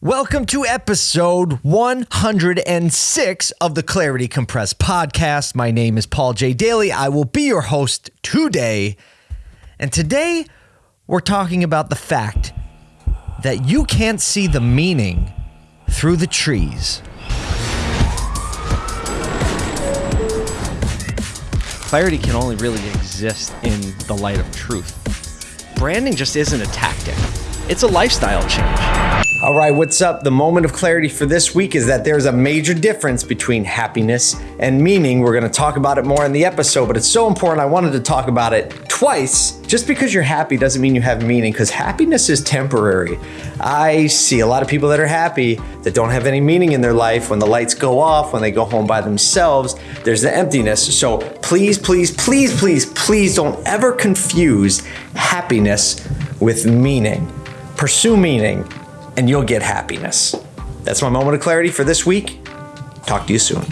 Welcome to episode 106 of the Clarity Compressed podcast. My name is Paul J. Daly. I will be your host today. And today we're talking about the fact that you can't see the meaning through the trees. Clarity can only really exist in the light of truth. Branding just isn't a tactic, it's a lifestyle change. All right, what's up? The moment of clarity for this week is that there's a major difference between happiness and meaning. We're going to talk about it more in the episode, but it's so important. I wanted to talk about it twice. Just because you're happy doesn't mean you have meaning, because happiness is temporary. I see a lot of people that are happy that don't have any meaning in their life. When the lights go off, when they go home by themselves, there's the emptiness. So please, please, please, please, please don't ever confuse happiness with meaning. Pursue meaning and you'll get happiness. That's my moment of clarity for this week. Talk to you soon.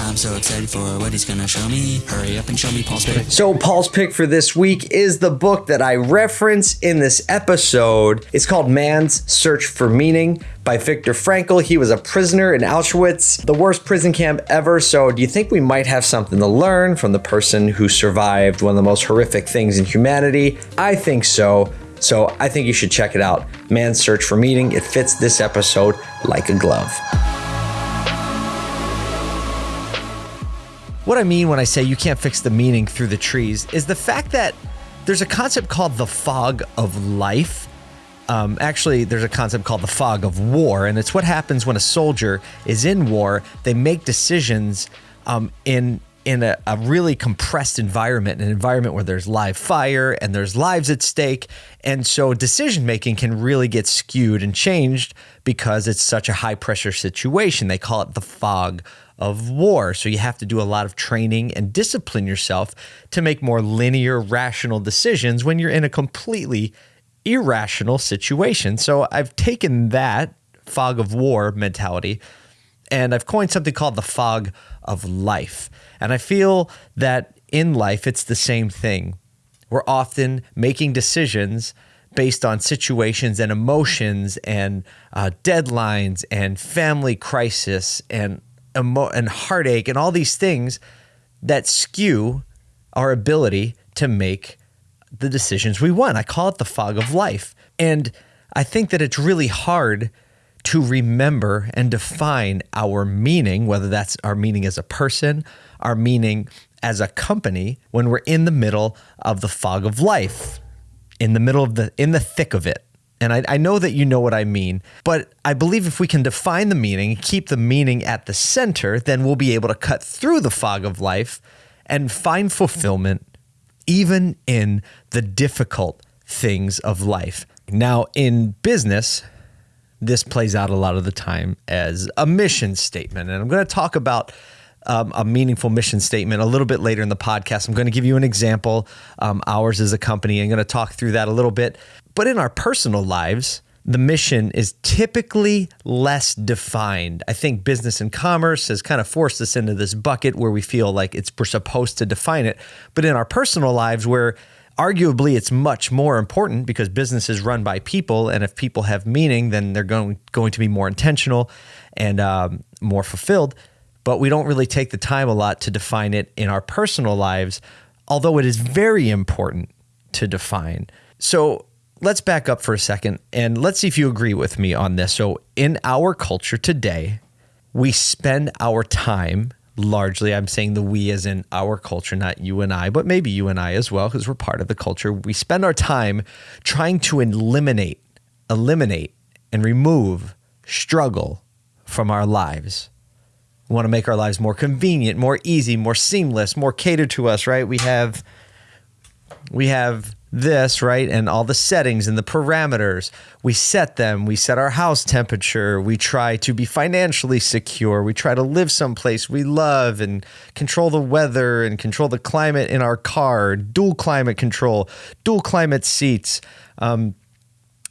I'm so excited for what he's gonna show me. Hurry up and show me Paul's pick. So, Paul's pick for this week is the book that I reference in this episode. It's called Man's Search for Meaning by Viktor Frankl. He was a prisoner in Auschwitz, the worst prison camp ever. So, do you think we might have something to learn from the person who survived one of the most horrific things in humanity? I think so. So I think you should check it out. Man's Search for Meaning. It fits this episode like a glove. What I mean when I say you can't fix the meaning through the trees is the fact that there's a concept called the fog of life. Um, actually, there's a concept called the fog of war, and it's what happens when a soldier is in war. They make decisions um, in in a, a, really compressed environment, an environment where there's live fire and there's lives at stake. And so decision making can really get skewed and changed because it's such a high pressure situation. They call it the fog of war. So you have to do a lot of training and discipline yourself to make more linear, rational decisions when you're in a completely irrational situation. So I've taken that fog of war mentality and I've coined something called the fog of life. And I feel that in life, it's the same thing. We're often making decisions based on situations and emotions and uh, deadlines and family crisis and emo- and heartache and all these things that skew our ability to make the decisions we want. I call it the fog of life. And I think that it's really hard to remember and define our meaning, whether that's our meaning as a person, our meaning as a company, when we're in the middle of the fog of life, in the middle of the, in the thick of it. And I, I know that you know what I mean, but I believe if we can define the meaning, keep the meaning at the center, then we'll be able to cut through the fog of life and find fulfillment even in the difficult things of life. Now, in business, this plays out a lot of the time as a mission statement. And I'm going to talk about um, a meaningful mission statement a little bit later in the podcast. I'm going to give you an example. Um, ours is a company. I'm going to talk through that a little bit. But in our personal lives, the mission is typically less defined. I think business and commerce has kind of forced us into this bucket where we feel like it's we're supposed to define it. But in our personal lives, where arguably it's much more important because business is run by people and if people have meaning then they're going going to be more intentional and um, more fulfilled. But we don't really take the time a lot to define it in our personal lives although it is very important to define. So let's back up for a second and let's see if you agree with me on this. So in our culture today we spend our time largely i'm saying the we as in our culture not you and i but maybe you and i as well because we're part of the culture. We spend our time trying to eliminate eliminate and remove struggle from our lives. We want to make our lives more convenient more easy more seamless more catered to us right? We have we have this, right? And all the settings and the parameters. We set them. We set our house temperature. We try to be financially secure. We try to live someplace we love and control the weather and control the climate in our car, dual climate control, dual climate seats. Um,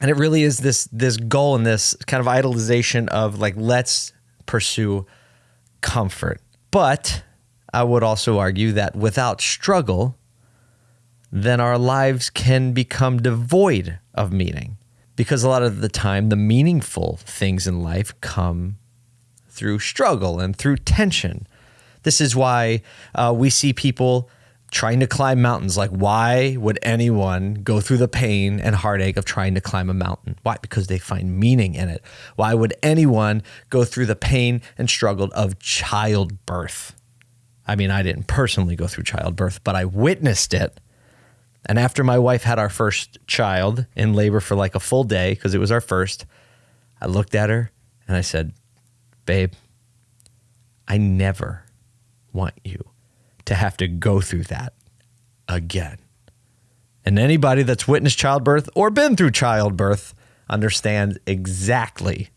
and it really is this this goal and this kind of idolization of like let's pursue comfort. But I would also argue that without struggle, then our lives can become devoid of meaning because a lot of the time, the meaningful things in life come through struggle and through tension. This is why uh, we see people trying to climb mountains. Like, why would anyone go through the pain and heartache of trying to climb a mountain? Why? Because they find meaning in it. Why would anyone go through the pain and struggle of childbirth? I mean, I didn't personally go through childbirth, but I witnessed it. And after my wife had our first child in labor for like a full day, because it was our first, I looked at her and I said, Babe, I never want you to have to go through that again. And anybody that's witnessed childbirth or been through childbirth understands exactly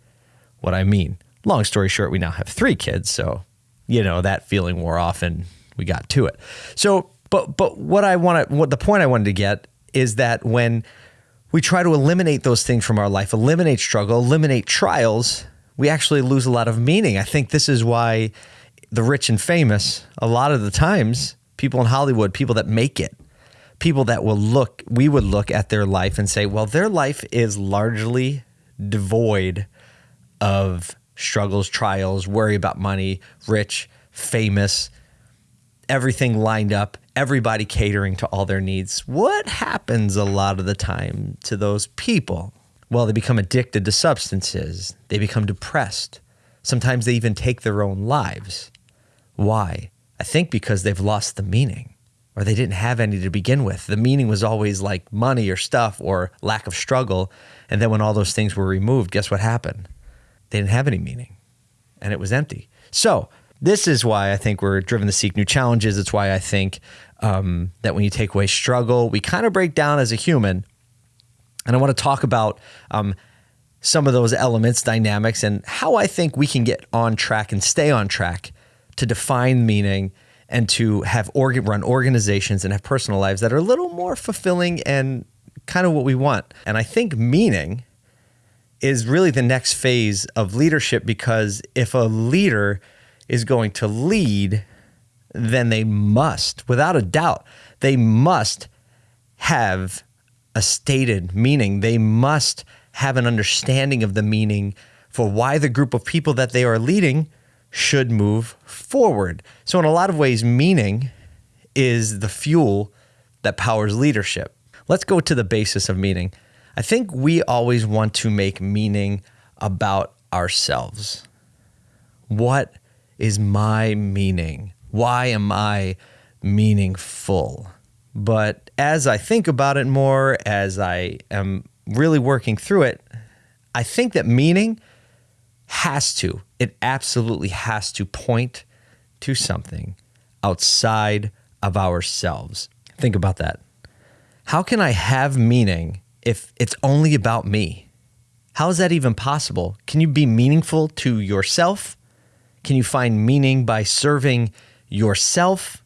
what I mean. Long story short, we now have three kids, so you know that feeling wore off and we got to it. So, but but what I want to what the point I wanted to get is that when we try to eliminate those things from our life, eliminate struggle, eliminate trials, we actually lose a lot of meaning. I think this is why the rich and famous, a lot of the times, people in Hollywood, people that make it, people that will look, we would look at their life and say, well, their life is largely devoid of struggles, trials, worry about money, rich, famous, everything lined up, everybody catering to all their needs. What happens a lot of the time to those people? Well, they become addicted to substances, they become depressed. Sometimes they even take their own lives. Why? I think because they've lost the meaning or they didn't have any to begin with. The meaning was always like money or stuff or lack of struggle. And then when all those things were removed, guess what happened? They didn't have any meaning and it was empty. So, this is why I think we're driven to seek new challenges. It's why I think um, that when you take away struggle, we kind of break down as a human. And I want to talk about um, some of those elements, dynamics, and how I think we can get on track and stay on track to define meaning and to have run organizations and have personal lives that are a little more fulfilling and kind of what we want. And I think meaning is really the next phase of leadership because if a leader is going to lead, then they must, without a doubt, they must have a stated meaning. They must have an understanding of the meaning for why the group of people that they are leading should move forward. So, in a lot of ways, meaning is the fuel that powers leadership. Let's go to the basis of meaning. I think we always want to make meaning about ourselves. What is my meaning? Why am I meaningful? But as I think about it more, as I am really working through it, I think that meaning has to, it absolutely has to point to something outside of ourselves. Think about that. How can I have meaning if it's only about me? How is that even possible? Can you be meaningful to yourself? Can you find meaning by serving yourself?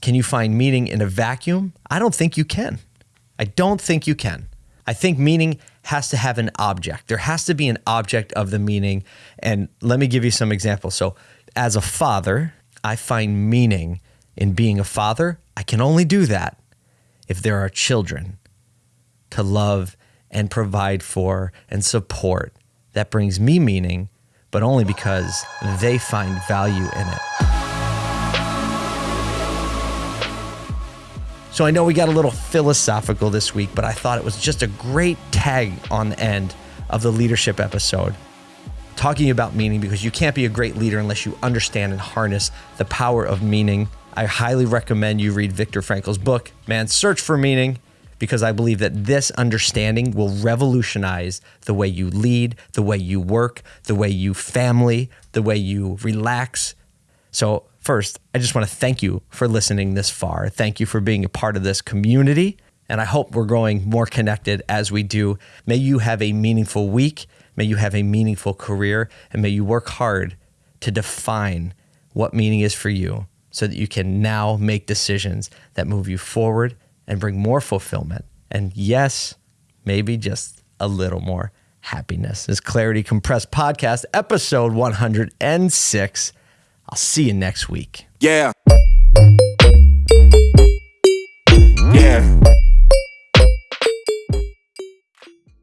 Can you find meaning in a vacuum? I don't think you can. I don't think you can. I think meaning has to have an object. There has to be an object of the meaning. And let me give you some examples. So, as a father, I find meaning in being a father. I can only do that if there are children to love and provide for and support. That brings me meaning, but only because they find value in it. So I know we got a little philosophical this week, but I thought it was just a great tag on the end of the leadership episode. Talking about meaning because you can't be a great leader unless you understand and harness the power of meaning. I highly recommend you read Viktor Frankl's book, Man, Search for Meaning, because I believe that this understanding will revolutionize the way you lead, the way you work, the way you family, the way you relax. So First, I just want to thank you for listening this far. Thank you for being a part of this community. And I hope we're growing more connected as we do. May you have a meaningful week. May you have a meaningful career. And may you work hard to define what meaning is for you so that you can now make decisions that move you forward and bring more fulfillment. And yes, maybe just a little more happiness. This Clarity Compressed Podcast, episode 106. I'll see you next week. Yeah. Yeah.